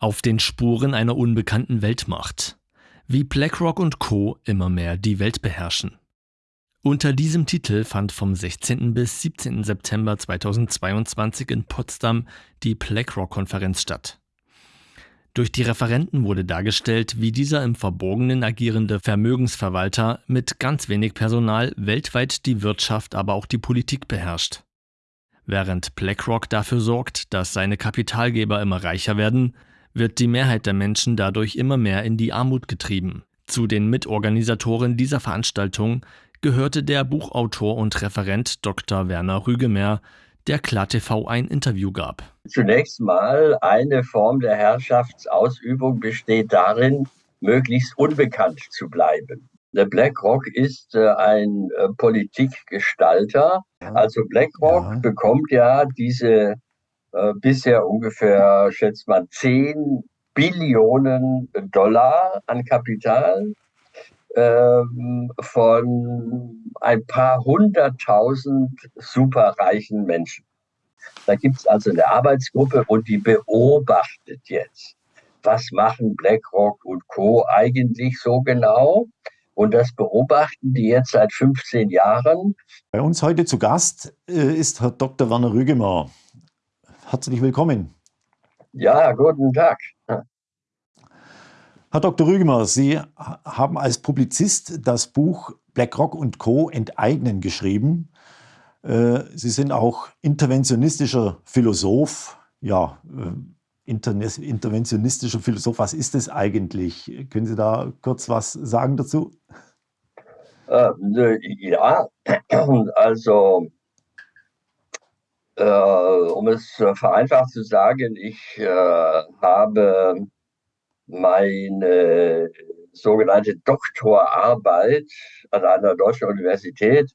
Auf den Spuren einer unbekannten Weltmacht. Wie BlackRock und Co. immer mehr die Welt beherrschen. Unter diesem Titel fand vom 16. bis 17. September 2022 in Potsdam die BlackRock-Konferenz statt. Durch die Referenten wurde dargestellt, wie dieser im Verborgenen agierende Vermögensverwalter mit ganz wenig Personal weltweit die Wirtschaft, aber auch die Politik beherrscht. Während BlackRock dafür sorgt, dass seine Kapitalgeber immer reicher werden, wird die Mehrheit der Menschen dadurch immer mehr in die Armut getrieben. Zu den Mitorganisatoren dieser Veranstaltung gehörte der Buchautor und Referent Dr. Werner Rügemeer, der KlarTV ein Interview gab. Zunächst mal eine Form der Herrschaftsausübung besteht darin, möglichst unbekannt zu bleiben. Der BlackRock ist äh, ein äh, Politikgestalter. Also BlackRock ja. bekommt ja diese äh, bisher ungefähr, schätzt man, 10 Billionen Dollar an Kapital ähm, von ein paar hunderttausend superreichen Menschen. Da gibt es also eine Arbeitsgruppe und die beobachtet jetzt, was machen BlackRock und Co. eigentlich so genau. Und das beobachten die jetzt seit 15 Jahren. Bei uns heute zu Gast äh, ist Herr Dr. Werner Rügemer. Herzlich willkommen. Ja, guten Tag. Herr Dr. Rügemer, Sie haben als Publizist das Buch BlackRock und Co. enteignen geschrieben. Äh, Sie sind auch interventionistischer Philosoph. Ja, äh, interventionistischer Philosoph, was ist das eigentlich? Können Sie da kurz was sagen dazu? Äh, ja, also um es vereinfacht zu sagen, ich äh, habe meine sogenannte Doktorarbeit an einer deutschen Universität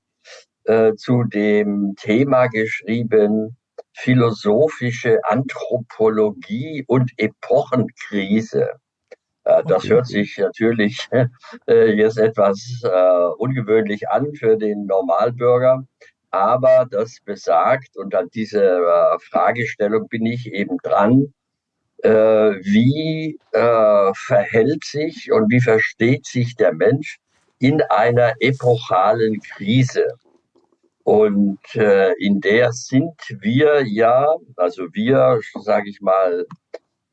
äh, zu dem Thema geschrieben, philosophische Anthropologie und Epochenkrise. Äh, das okay. hört sich natürlich äh, jetzt etwas äh, ungewöhnlich an für den Normalbürger, aber das besagt, und an dieser äh, Fragestellung bin ich eben dran, äh, wie äh, verhält sich und wie versteht sich der Mensch in einer epochalen Krise. Und in der sind wir ja, also wir, sage ich mal,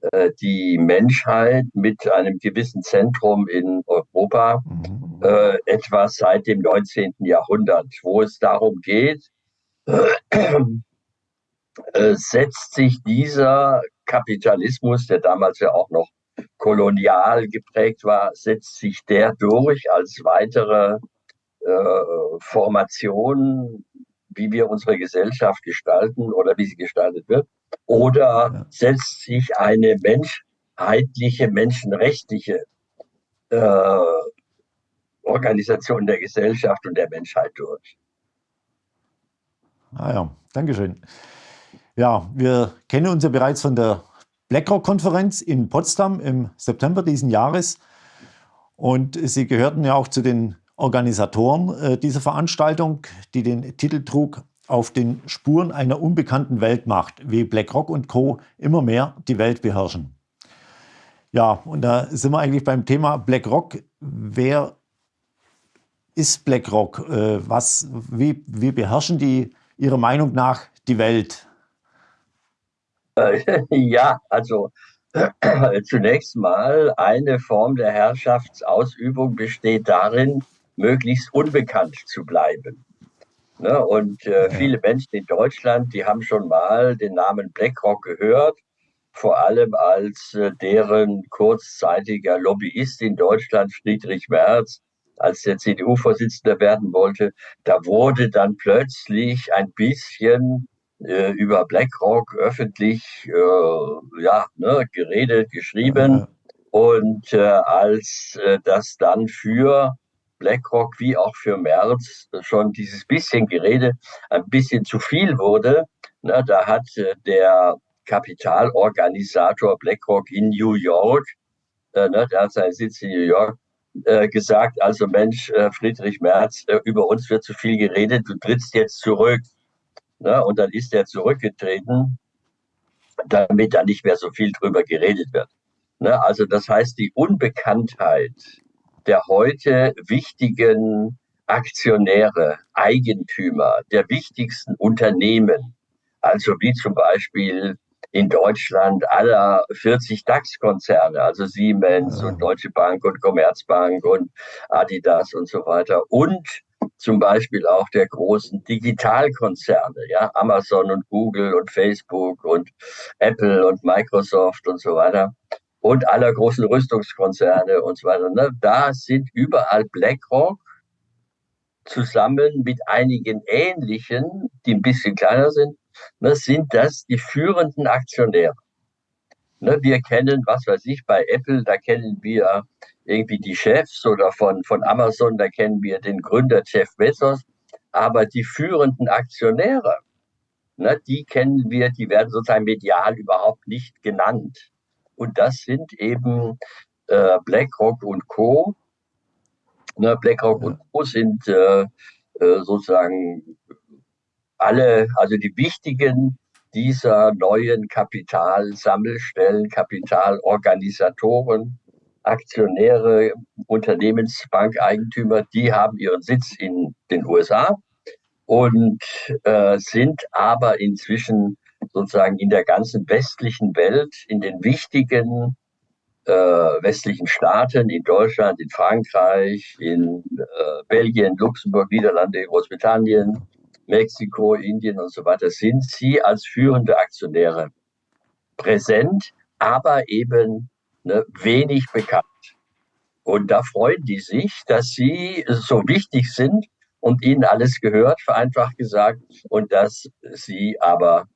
äh, die Menschheit mit einem gewissen Zentrum in Europa mhm. äh, etwa seit dem 19. Jahrhundert, wo es darum geht, äh, setzt sich dieser Kapitalismus, der damals ja auch noch kolonial geprägt war, setzt sich der durch als weitere äh, Formation, wie wir unsere Gesellschaft gestalten oder wie sie gestaltet wird? Oder setzt sich eine menschheitliche, menschenrechtliche äh, Organisation der Gesellschaft und der Menschheit durch? Ah ja, Dankeschön. Ja, wir kennen uns ja bereits von der BlackRock-Konferenz in Potsdam im September diesen Jahres. Und Sie gehörten ja auch zu den Organisatoren äh, dieser Veranstaltung, die den Titel trug auf den Spuren einer unbekannten Weltmacht, wie BlackRock und Co. immer mehr die Welt beherrschen. Ja, und da sind wir eigentlich beim Thema BlackRock. Wer ist BlackRock? Äh, was, wie, wie beherrschen die Ihrer Meinung nach die Welt? ja, also zunächst mal eine Form der Herrschaftsausübung besteht darin, möglichst unbekannt zu bleiben. Ne? Und äh, viele Menschen in Deutschland, die haben schon mal den Namen BlackRock gehört, vor allem als äh, deren kurzzeitiger Lobbyist in Deutschland, Friedrich Merz, als der CDU-Vorsitzender werden wollte, da wurde dann plötzlich ein bisschen äh, über BlackRock öffentlich äh, ja, ne, geredet, geschrieben. Ja. Und äh, als äh, das dann für BlackRock wie auch für Merz schon dieses bisschen Gerede ein bisschen zu viel wurde, ne, da hat äh, der Kapitalorganisator BlackRock in New York, äh, ne, der hat seinen Sitz in New York, äh, gesagt, also Mensch, äh, Friedrich Merz, über uns wird zu viel geredet, du trittst jetzt zurück. Und dann ist er zurückgetreten, damit da nicht mehr so viel drüber geredet wird. Also das heißt, die Unbekanntheit der heute wichtigen Aktionäre, Eigentümer der wichtigsten Unternehmen, also wie zum Beispiel in Deutschland aller 40 DAX-Konzerne, also Siemens ja. und Deutsche Bank und Commerzbank und Adidas und so weiter und zum Beispiel auch der großen Digitalkonzerne, ja, Amazon und Google und Facebook und Apple und Microsoft und so weiter und aller großen Rüstungskonzerne und so weiter. Ne? Da sind überall BlackRock zusammen mit einigen ähnlichen, die ein bisschen kleiner sind, ne, sind das die führenden Aktionäre. Ne, wir kennen, was weiß ich, bei Apple, da kennen wir irgendwie die Chefs oder von, von Amazon, da kennen wir den Gründer Jeff Bezos. Aber die führenden Aktionäre, ne, die kennen wir, die werden sozusagen medial überhaupt nicht genannt. Und das sind eben äh, BlackRock und Co. Ne, BlackRock ja. und Co. sind äh, äh, sozusagen alle, also die wichtigen dieser neuen Kapitalsammelstellen, Kapitalorganisatoren, Aktionäre, Unternehmensbankeigentümer, die haben ihren Sitz in den USA und äh, sind aber inzwischen sozusagen in der ganzen westlichen Welt, in den wichtigen äh, westlichen Staaten, in Deutschland, in Frankreich, in äh, Belgien, Luxemburg, Niederlande, Großbritannien, Mexiko, Indien und so weiter, sind sie als führende Aktionäre präsent, aber eben ne, wenig bekannt. Und da freuen die sich, dass sie so wichtig sind und ihnen alles gehört, vereinfacht gesagt, und dass sie aber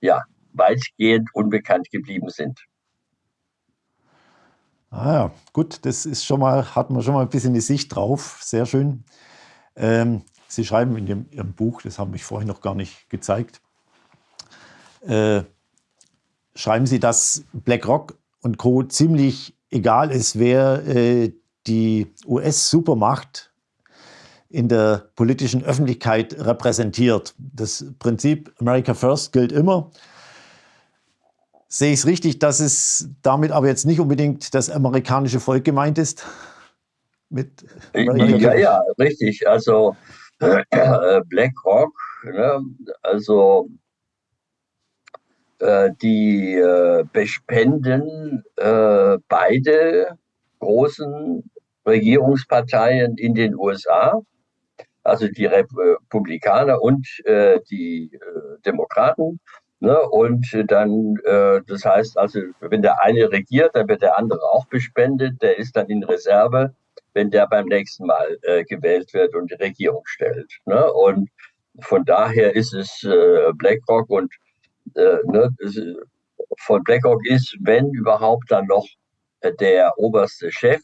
ja weitgehend unbekannt geblieben sind. Ah ja, gut, das ist schon mal, hat man schon mal ein bisschen die Sicht drauf. Sehr schön. Ähm, Sie schreiben in dem, Ihrem Buch, das haben ich vorhin noch gar nicht gezeigt, äh, schreiben Sie, dass BlackRock und Co. ziemlich egal ist, wer äh, die US-Supermacht in der politischen Öffentlichkeit repräsentiert. Das Prinzip America First gilt immer. Sehe ich es richtig, dass es damit aber jetzt nicht unbedingt das amerikanische Volk gemeint ist? Mit ja, ja, richtig. Also äh, BlackRock, ne? also äh, die äh, bespenden äh, beide großen Regierungsparteien in den USA, also die Republikaner und äh, die äh, Demokraten. Ne? Und dann, das heißt also, wenn der eine regiert, dann wird der andere auch bespendet, der ist dann in Reserve wenn der beim nächsten Mal äh, gewählt wird und die Regierung stellt. Ne? Und von daher ist es äh, BlackRock und äh, ne, von BlackRock ist, wenn überhaupt, dann noch äh, der oberste Chef,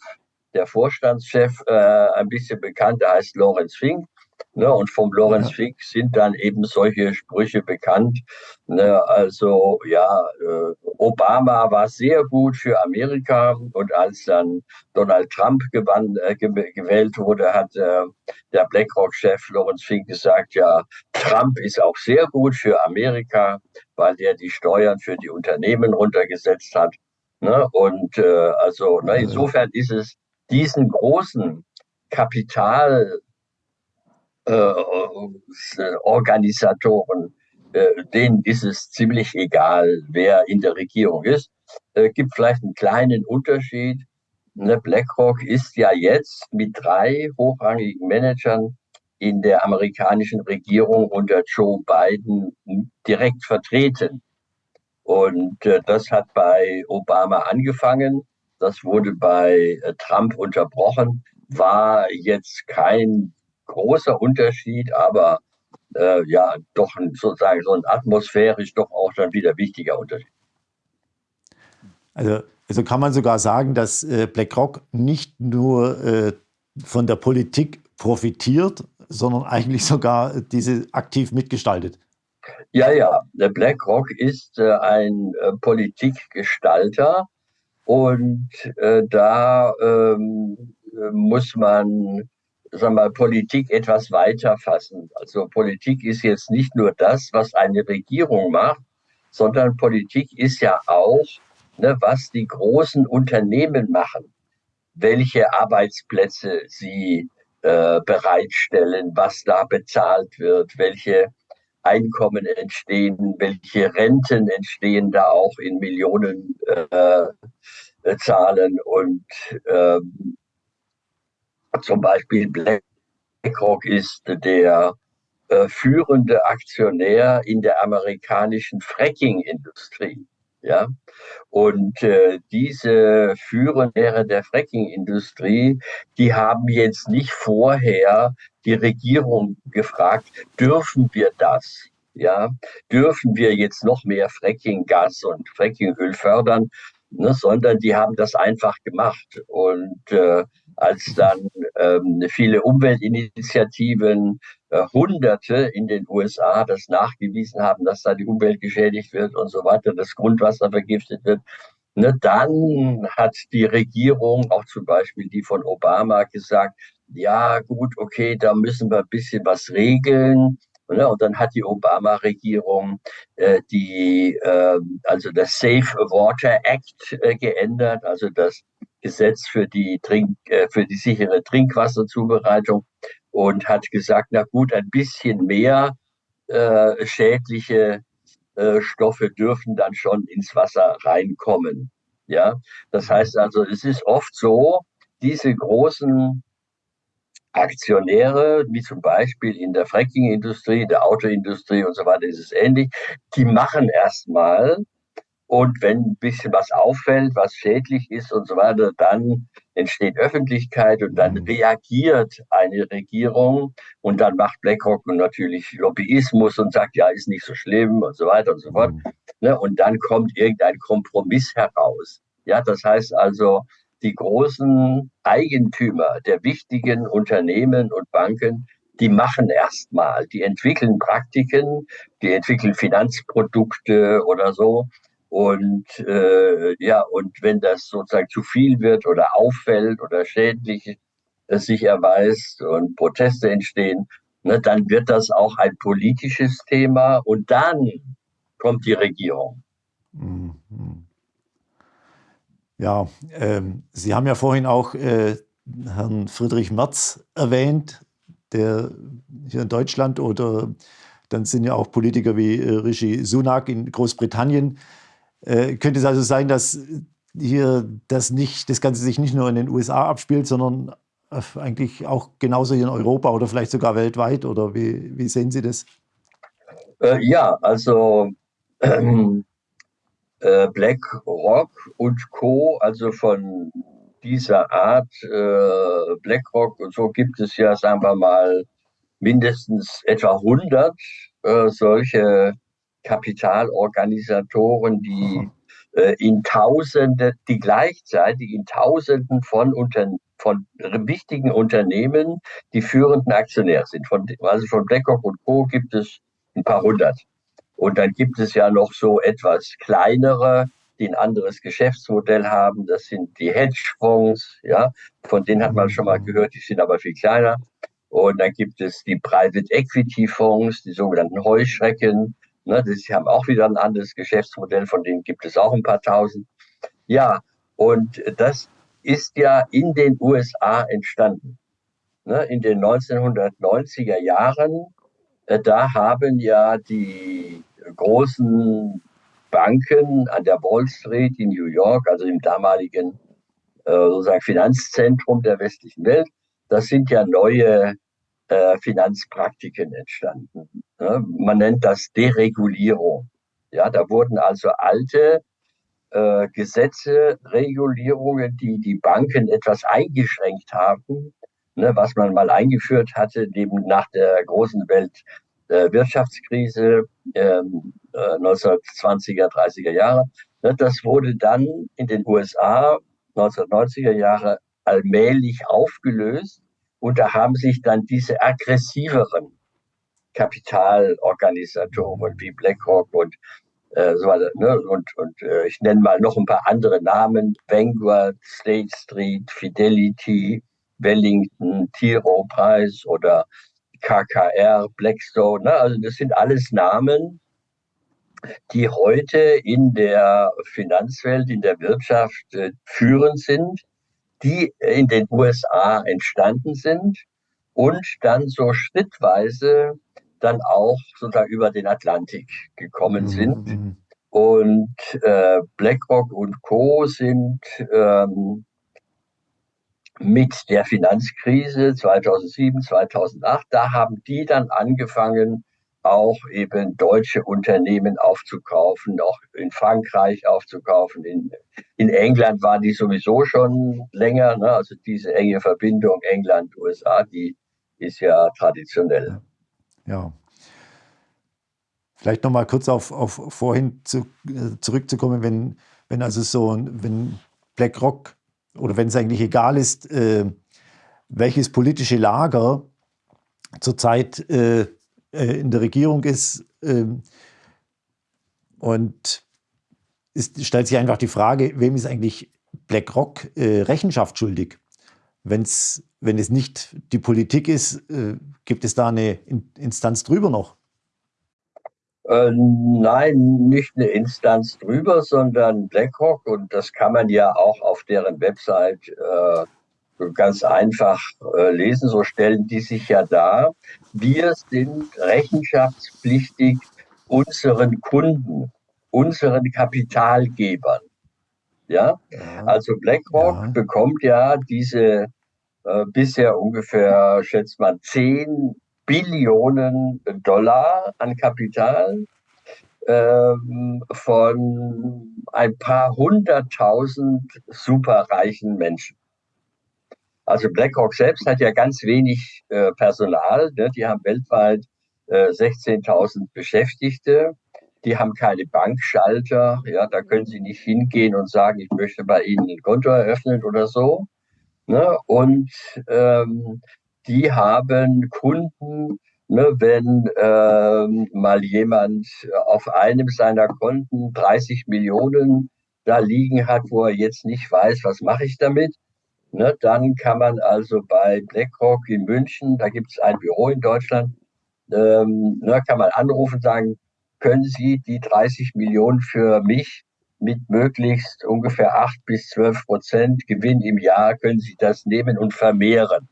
der Vorstandschef, äh, ein bisschen bekannt, der heißt Lawrence Fink. Ne, und vom Lorenz ja. Fick sind dann eben solche Sprüche bekannt. Ne, also ja, äh, Obama war sehr gut für Amerika und als dann Donald Trump gewann, äh, gewählt wurde, hat äh, der BlackRock-Chef Lorenz Fink gesagt, ja, Trump ist auch sehr gut für Amerika, weil der die Steuern für die Unternehmen runtergesetzt hat. Ne, und äh, also ne, insofern ist es diesen großen Kapital äh, äh, denen ist es ziemlich egal, wer in der Regierung ist. Äh, gibt vielleicht einen kleinen Unterschied. Ne, BlackRock ist ja jetzt mit drei hochrangigen Managern in der amerikanischen Regierung unter Joe Biden direkt vertreten. Und äh, das hat bei Obama angefangen. Das wurde bei äh, Trump unterbrochen. War jetzt kein großer Unterschied, aber äh, ja, doch ein, sozusagen so ein atmosphärisch doch auch dann wieder wichtiger Unterschied. Also, also kann man sogar sagen, dass äh, BlackRock nicht nur äh, von der Politik profitiert, sondern eigentlich sogar diese aktiv mitgestaltet. Ja, ja, der BlackRock ist äh, ein äh, Politikgestalter und äh, da ähm, muss man sagen wir mal, Politik etwas weiter fassen. Also Politik ist jetzt nicht nur das, was eine Regierung macht, sondern Politik ist ja auch ne, was die großen Unternehmen machen, welche Arbeitsplätze sie äh, bereitstellen, was da bezahlt wird, welche Einkommen entstehen, welche Renten entstehen da auch in Millionen äh, Zahlen und ähm, zum Beispiel BlackRock ist der äh, führende Aktionär in der amerikanischen Fracking-Industrie. Ja? Und äh, diese Führende der Fracking-Industrie, die haben jetzt nicht vorher die Regierung gefragt, dürfen wir das? Ja, dürfen wir jetzt noch mehr Fracking-Gas und Frackingöl fördern? Ne, sondern die haben das einfach gemacht. Und äh, als dann ähm, viele Umweltinitiativen, äh, Hunderte in den USA das nachgewiesen haben, dass da die Umwelt geschädigt wird und so weiter, das Grundwasser vergiftet wird, ne, dann hat die Regierung, auch zum Beispiel die von Obama, gesagt, ja gut, okay, da müssen wir ein bisschen was regeln. Ne, und dann hat die Obama-Regierung äh, die, äh, also das Safe Water Act äh, geändert, also das Gesetz für die, Trink, äh, für die sichere Trinkwasserzubereitung und hat gesagt, na gut, ein bisschen mehr äh, schädliche äh, Stoffe dürfen dann schon ins Wasser reinkommen. Ja, das heißt also, es ist oft so, diese großen Aktionäre, wie zum Beispiel in der Fracking-Industrie, der Autoindustrie und so weiter, ist es ähnlich. Die machen erstmal und wenn ein bisschen was auffällt, was schädlich ist und so weiter, dann entsteht Öffentlichkeit und dann mhm. reagiert eine Regierung und dann macht BlackRock natürlich Lobbyismus und sagt, ja, ist nicht so schlimm und so weiter und so fort. Mhm. Ne? Und dann kommt irgendein Kompromiss heraus. Ja, das heißt also, die großen Eigentümer der wichtigen Unternehmen und Banken, die machen erstmal, die entwickeln Praktiken, die entwickeln Finanzprodukte oder so und äh, ja, und wenn das sozusagen zu viel wird oder auffällt oder schädlich sich erweist und Proteste entstehen, ne, dann wird das auch ein politisches Thema und dann kommt die Regierung. Mhm. Ja, ähm, Sie haben ja vorhin auch äh, Herrn Friedrich Merz erwähnt, der hier in Deutschland oder dann sind ja auch Politiker wie äh, Rishi Sunak in Großbritannien äh, könnte es also sein, dass hier das, nicht, das Ganze sich nicht nur in den USA abspielt, sondern eigentlich auch genauso hier in Europa oder vielleicht sogar weltweit? Oder wie, wie sehen Sie das? Äh, ja, also ähm, äh, BlackRock und Co., also von dieser Art äh, BlackRock und so gibt es ja, sagen wir mal, mindestens etwa 100 äh, solche Kapitalorganisatoren, die äh, in Tausende, die gleichzeitig in Tausenden von, unter, von wichtigen Unternehmen die führenden Aktionäre sind. Von, also von BlackRock und Co. gibt es ein paar hundert. Und dann gibt es ja noch so etwas kleinere, die ein anderes Geschäftsmodell haben. Das sind die Hedgefonds, ja, von denen hat man schon mal gehört, die sind aber viel kleiner. Und dann gibt es die Private Equity Fonds, die sogenannten Heuschrecken. Ne, die haben auch wieder ein anderes Geschäftsmodell, von denen gibt es auch ein paar tausend. Ja, und das ist ja in den USA entstanden. Ne, in den 1990er Jahren, äh, da haben ja die großen Banken an der Wall Street in New York, also im damaligen äh, sozusagen Finanzzentrum der westlichen Welt, das sind ja neue äh, Finanzpraktiken entstanden. Ja, man nennt das Deregulierung. Ja, da wurden also alte äh, Gesetze, Regulierungen, die die Banken etwas eingeschränkt haben, ne, was man mal eingeführt hatte, neben nach der großen Weltwirtschaftskrise äh, ähm, äh, 1920er, 30er Jahre. Ne, das wurde dann in den USA 1990er Jahre allmählich aufgelöst und da haben sich dann diese aggressiveren Kapitalorganisatoren wie BlackRock und äh, so weiter, ne? und, und äh, ich nenne mal noch ein paar andere Namen, Vanguard, State Street, Fidelity, Wellington, T. Rowe Price oder KKR, Blackstone, ne? also das sind alles Namen, die heute in der Finanzwelt, in der Wirtschaft äh, führend sind, die in den USA entstanden sind und dann so schrittweise dann auch sogar über den Atlantik gekommen mhm, sind. Mhm. Und äh, BlackRock und Co. sind ähm, mit der Finanzkrise 2007, 2008, da haben die dann angefangen, auch eben deutsche Unternehmen aufzukaufen, auch in Frankreich aufzukaufen. In, in England war die sowieso schon länger, ne? also diese enge Verbindung England-USA, die ist ja traditionell. Ja. Vielleicht nochmal kurz auf, auf vorhin zu, äh, zurückzukommen, wenn, wenn also so, wenn BlackRock oder wenn es eigentlich egal ist, äh, welches politische Lager zurzeit äh, äh, in der Regierung ist. Ähm, und es stellt sich einfach die Frage, wem ist eigentlich BlackRock äh, Rechenschaft schuldig? Wenn's, wenn es nicht die Politik ist, äh, gibt es da eine Instanz drüber noch? Äh, nein, nicht eine Instanz drüber, sondern BlackRock und das kann man ja auch auf deren Website äh, ganz einfach äh, lesen. So stellen die sich ja dar. Wir sind rechenschaftspflichtig unseren Kunden, unseren Kapitalgebern. Ja, ja. also BlackRock ja. bekommt ja diese äh, bisher ungefähr, schätzt man, 10 Billionen Dollar an Kapital ähm, von ein paar hunderttausend superreichen Menschen. Also BlackRock selbst hat ja ganz wenig äh, Personal. Ne? Die haben weltweit äh, 16.000 Beschäftigte. Die haben keine Bankschalter. Ja, da können sie nicht hingehen und sagen, ich möchte bei Ihnen ein Konto eröffnen oder so. Ne? Und ähm, die haben Kunden, ne, wenn ähm, mal jemand auf einem seiner Konten 30 Millionen da liegen hat, wo er jetzt nicht weiß, was mache ich damit, ne, dann kann man also bei BlackRock in München, da gibt es ein Büro in Deutschland, ähm, ne, kann man anrufen und sagen, können Sie die 30 Millionen für mich mit möglichst ungefähr 8 bis 12 Prozent Gewinn im Jahr, können Sie das nehmen und vermehren.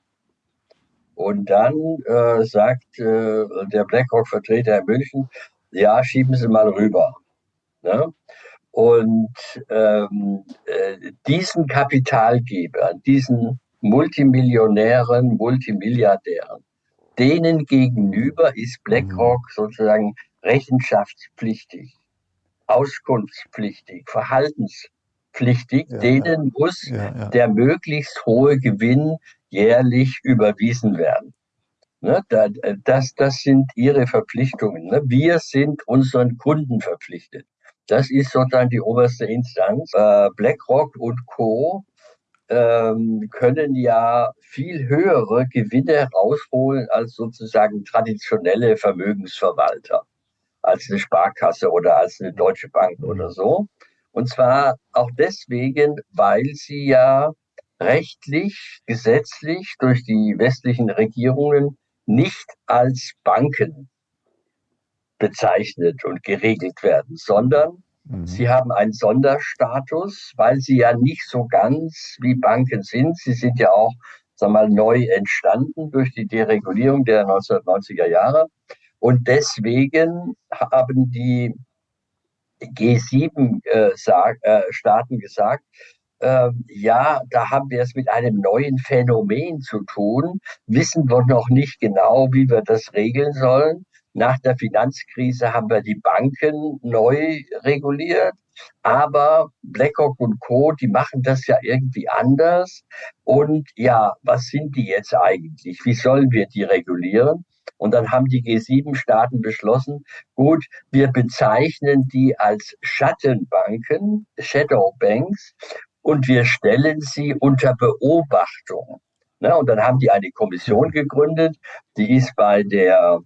Und dann äh, sagt äh, der BlackRock-Vertreter in München, ja, schieben Sie mal rüber. Ne? Und ähm, äh, diesen Kapitalgebern, diesen Multimillionären, Multimilliardären, denen gegenüber ist BlackRock mhm. sozusagen rechenschaftspflichtig, auskunftspflichtig, verhaltenspflichtig. Ja, denen ja. muss ja, der möglichst hohe Gewinn jährlich überwiesen werden. Ne, das, das sind ihre Verpflichtungen. Ne? Wir sind unseren Kunden verpflichtet. Das ist sozusagen die oberste Instanz. Äh, BlackRock und Co. Ähm, können ja viel höhere Gewinne rausholen als sozusagen traditionelle Vermögensverwalter, als eine Sparkasse oder als eine Deutsche Bank mhm. oder so. Und zwar auch deswegen, weil sie ja rechtlich, gesetzlich durch die westlichen Regierungen nicht als Banken bezeichnet und geregelt werden, sondern mhm. sie haben einen Sonderstatus, weil sie ja nicht so ganz wie Banken sind. Sie sind ja auch sagen wir mal, neu entstanden durch die Deregulierung der 1990er Jahre. Und deswegen haben die G7-Staaten äh, äh, gesagt, äh, ja, da haben wir es mit einem neuen Phänomen zu tun, wissen wir noch nicht genau, wie wir das regeln sollen. Nach der Finanzkrise haben wir die Banken neu reguliert, aber BlackRock und Co., die machen das ja irgendwie anders. Und ja, was sind die jetzt eigentlich? Wie sollen wir die regulieren? Und dann haben die G7-Staaten beschlossen, gut, wir bezeichnen die als Schattenbanken, Shadow Banks, und wir stellen sie unter Beobachtung. Und dann haben die eine Kommission gegründet, die ist bei der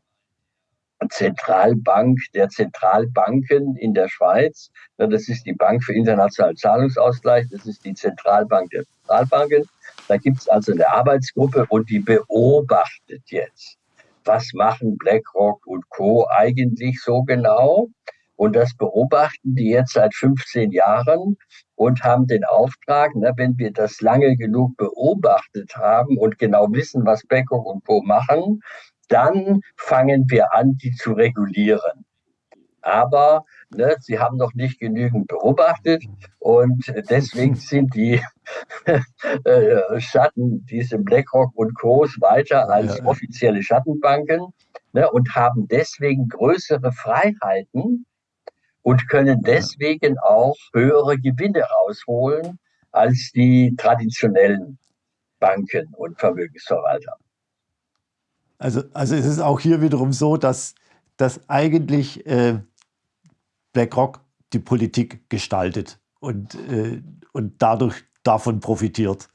Zentralbank der Zentralbanken in der Schweiz. Das ist die Bank für internationalen Zahlungsausgleich, das ist die Zentralbank der Zentralbanken. Da gibt es also eine Arbeitsgruppe und die beobachtet jetzt, was machen BlackRock und Co. eigentlich so genau. Und das beobachten die jetzt seit 15 Jahren und haben den Auftrag, ne, wenn wir das lange genug beobachtet haben und genau wissen, was Beckock und Co. machen, dann fangen wir an, die zu regulieren. Aber ne, sie haben noch nicht genügend beobachtet und deswegen sind die äh, Schatten, diese BlackRock und Co. weiter als offizielle Schattenbanken ne, und haben deswegen größere Freiheiten und können deswegen auch höhere Gewinne rausholen als die traditionellen Banken und Vermögensverwalter. Also, also es ist auch hier wiederum so, dass, dass eigentlich äh, BlackRock die Politik gestaltet und, äh, und dadurch davon profitiert.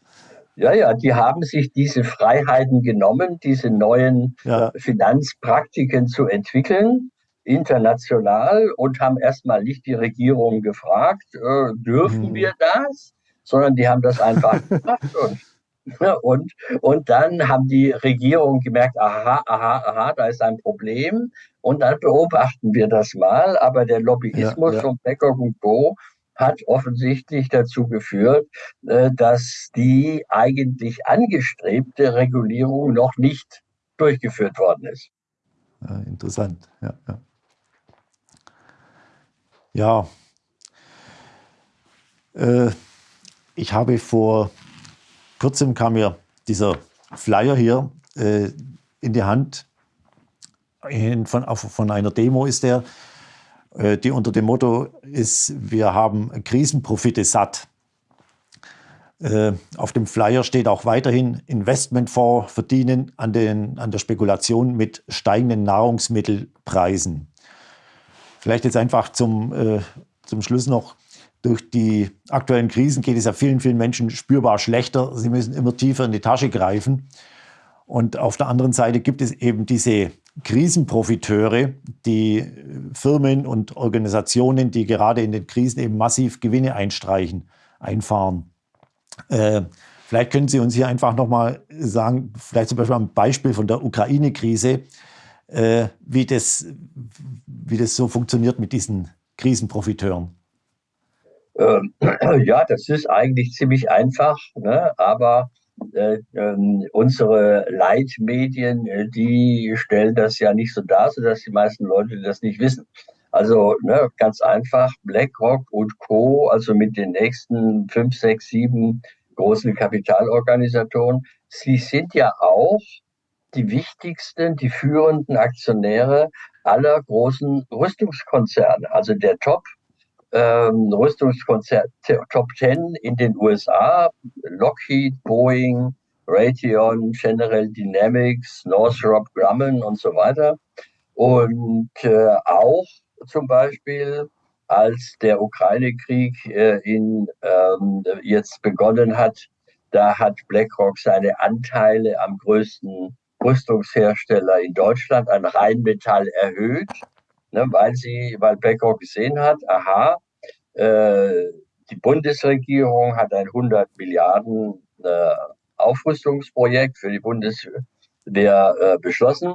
Ja, ja, die haben sich diese Freiheiten genommen, diese neuen ja. Finanzpraktiken zu entwickeln, international, und haben erstmal nicht die Regierung gefragt, äh, dürfen hm. wir das, sondern die haben das einfach gemacht. Und Und, und dann haben die Regierungen gemerkt, aha, aha, aha, da ist ein Problem. Und dann beobachten wir das mal. Aber der Lobbyismus ja, ja. von Becker und Co. hat offensichtlich dazu geführt, äh, dass die eigentlich angestrebte Regulierung noch nicht durchgeführt worden ist. Ja, interessant, ja. ja. Ja, äh, ich habe vor kurzem kam mir dieser Flyer hier äh, in die Hand. In, von, von einer Demo ist der, äh, die unter dem Motto ist, wir haben Krisenprofite satt. Äh, auf dem Flyer steht auch weiterhin, Investmentfonds verdienen an, den, an der Spekulation mit steigenden Nahrungsmittelpreisen. Vielleicht jetzt einfach zum, äh, zum Schluss noch, durch die aktuellen Krisen geht es ja vielen, vielen Menschen spürbar schlechter. Sie müssen immer tiefer in die Tasche greifen. Und auf der anderen Seite gibt es eben diese Krisenprofiteure, die Firmen und Organisationen, die gerade in den Krisen eben massiv Gewinne einstreichen, einfahren. Äh, vielleicht können Sie uns hier einfach nochmal sagen, vielleicht zum Beispiel am Beispiel von der Ukraine-Krise, äh, wie, das, wie das so funktioniert mit diesen Krisenprofiteuren. Ähm, ja, das ist eigentlich ziemlich einfach, ne? aber äh, äh, unsere Leitmedien, äh, die stellen das ja nicht so dar, sodass die meisten Leute das nicht wissen. Also ne, ganz einfach, BlackRock und Co., also mit den nächsten fünf, sechs, sieben großen Kapitalorganisationen, sie sind ja auch die wichtigsten, die führenden Aktionäre aller großen Rüstungskonzerne. Also der Top ähm, Rüstungskonzert Top 10 in den USA, Lockheed, Boeing, Raytheon, General Dynamics, Northrop Grumman und so weiter. Und äh, auch zum Beispiel, als der Ukraine-Krieg äh, ähm, jetzt begonnen hat, da hat BlackRock seine Anteile am größten Rüstungshersteller in Deutschland an Rheinmetall erhöht ne, weil sie, weil BlackRock gesehen hat, aha, die Bundesregierung hat ein 100 Milliarden äh, Aufrüstungsprojekt für die Bundeswehr äh, beschlossen.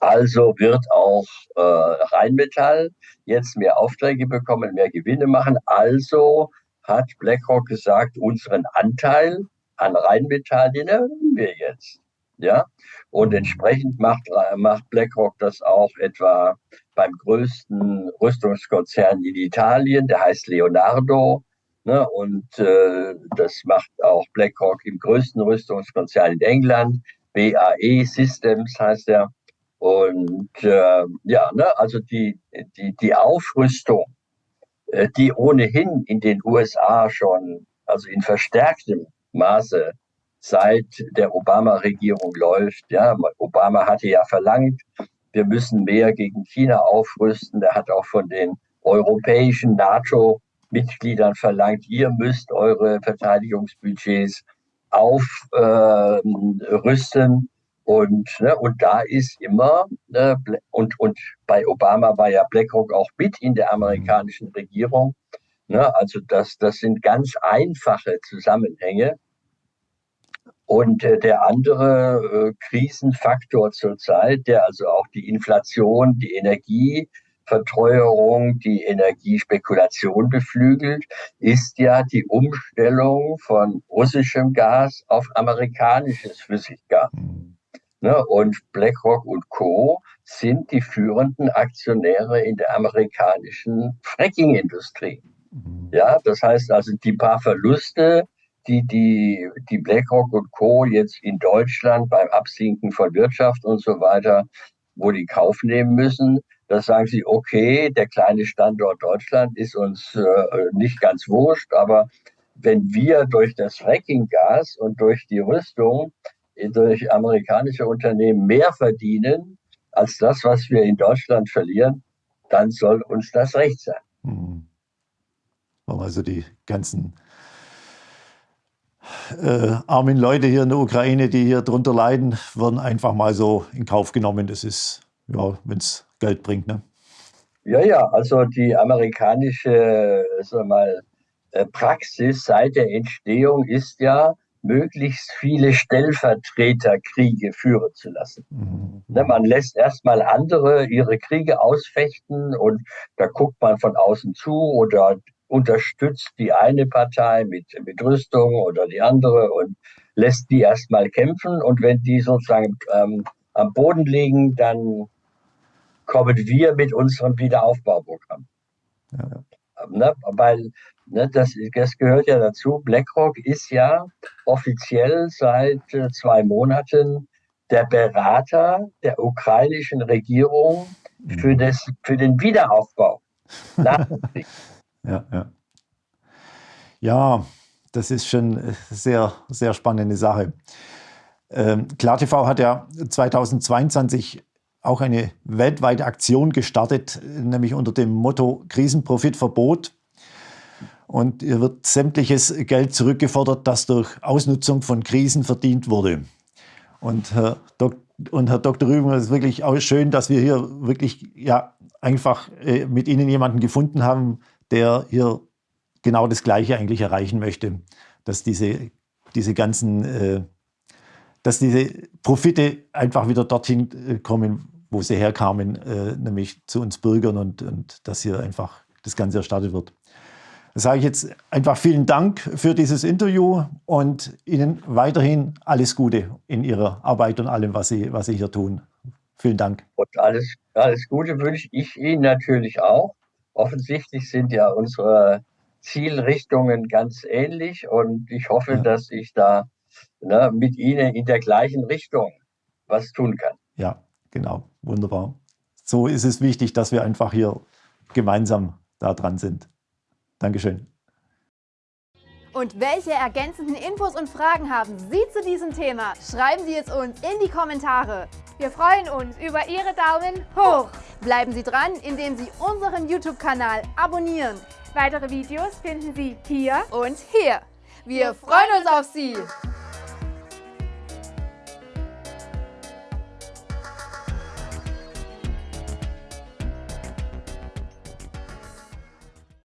Also wird auch äh, Rheinmetall jetzt mehr Aufträge bekommen, mehr Gewinne machen. Also hat BlackRock gesagt, unseren Anteil an Rheinmetall, den erhöhen wir jetzt. Ja, und entsprechend macht, macht BlackRock das auch etwa beim größten Rüstungskonzern in Italien, der heißt Leonardo. Ne, und äh, das macht auch BlackRock im größten Rüstungskonzern in England, BAE Systems heißt er. Und äh, ja, ne, also die, die, die Aufrüstung, äh, die ohnehin in den USA schon, also in verstärktem Maße seit der Obama-Regierung läuft. Ja, Obama hatte ja verlangt, wir müssen mehr gegen China aufrüsten. Er hat auch von den europäischen NATO-Mitgliedern verlangt, ihr müsst eure Verteidigungsbudgets aufrüsten. Äh, und, ne, und da ist immer, ne, und, und bei Obama war ja BlackRock auch mit in der amerikanischen Regierung. Ne, also das, das sind ganz einfache Zusammenhänge. Und äh, der andere äh, Krisenfaktor zurzeit, der also auch die Inflation, die Energie Verteuerung die Energiespekulation beflügelt, ist ja die Umstellung von russischem Gas auf amerikanisches Flüssiggas. Mhm. Ne, und BlackRock und Co. sind die führenden Aktionäre in der amerikanischen Fracking-Industrie. Mhm. Ja, das heißt also, die paar Verluste, die, die, die BlackRock und Co. jetzt in Deutschland beim Absinken von Wirtschaft und so weiter, wo die Kauf nehmen müssen, da sagen sie, okay, der kleine Standort Deutschland ist uns äh, nicht ganz wurscht, aber wenn wir durch das Fracking-Gas und durch die Rüstung durch amerikanische Unternehmen mehr verdienen als das, was wir in Deutschland verlieren, dann soll uns das recht sein. Hm. Also die ganzen äh, armen Leute hier in der Ukraine, die hier drunter leiden, werden einfach mal so in Kauf genommen. Das ist, ja, wenn es Geld bringt. Ne? Ja, ja, also die amerikanische sag mal, äh, Praxis seit der Entstehung ist ja, möglichst viele Stellvertreterkriege führen zu lassen. Mhm. Ne, man lässt erstmal andere ihre Kriege ausfechten und da guckt man von außen zu oder unterstützt die eine Partei mit, mit Rüstung oder die andere und lässt die erstmal kämpfen und wenn die sozusagen ähm, am Boden liegen, dann kommen wir mit unserem Wiederaufbauprogramm. Ja. Ne, weil ne, das, das gehört ja dazu. BlackRock ist ja offiziell seit äh, zwei Monaten der Berater der ukrainischen Regierung für, mhm. das, für den Wiederaufbau nach dem Krieg. Ja, ja. das ist schon sehr, sehr spannende Sache. Ähm, KlarTV hat ja 2022 auch eine weltweite Aktion gestartet, nämlich unter dem Motto Krisenprofitverbot. Und hier wird sämtliches Geld zurückgefordert, das durch Ausnutzung von Krisen verdient wurde. Und Herr, Dok und Herr Dr. Rüben, es ist wirklich auch schön, dass wir hier wirklich ja, einfach äh, mit Ihnen jemanden gefunden haben, der hier genau das Gleiche eigentlich erreichen möchte, dass diese, diese ganzen, äh, dass diese Profite einfach wieder dorthin äh, kommen, wo sie herkamen, äh, nämlich zu uns Bürgern und, und dass hier einfach das Ganze erstattet wird. Da sage ich jetzt einfach vielen Dank für dieses Interview und Ihnen weiterhin alles Gute in Ihrer Arbeit und allem, was Sie, was Sie hier tun. Vielen Dank. Und alles, alles Gute wünsche ich Ihnen natürlich auch offensichtlich sind ja unsere Zielrichtungen ganz ähnlich und ich hoffe, ja. dass ich da ne, mit Ihnen in der gleichen Richtung was tun kann. Ja, genau, wunderbar. So ist es wichtig, dass wir einfach hier gemeinsam da dran sind. Dankeschön. Und welche ergänzenden Infos und Fragen haben Sie zu diesem Thema? Schreiben Sie es uns in die Kommentare. Wir freuen uns über Ihre Daumen hoch. Bleiben Sie dran, indem Sie unseren YouTube-Kanal abonnieren. Weitere Videos finden Sie hier und hier. Wir freuen uns auf Sie.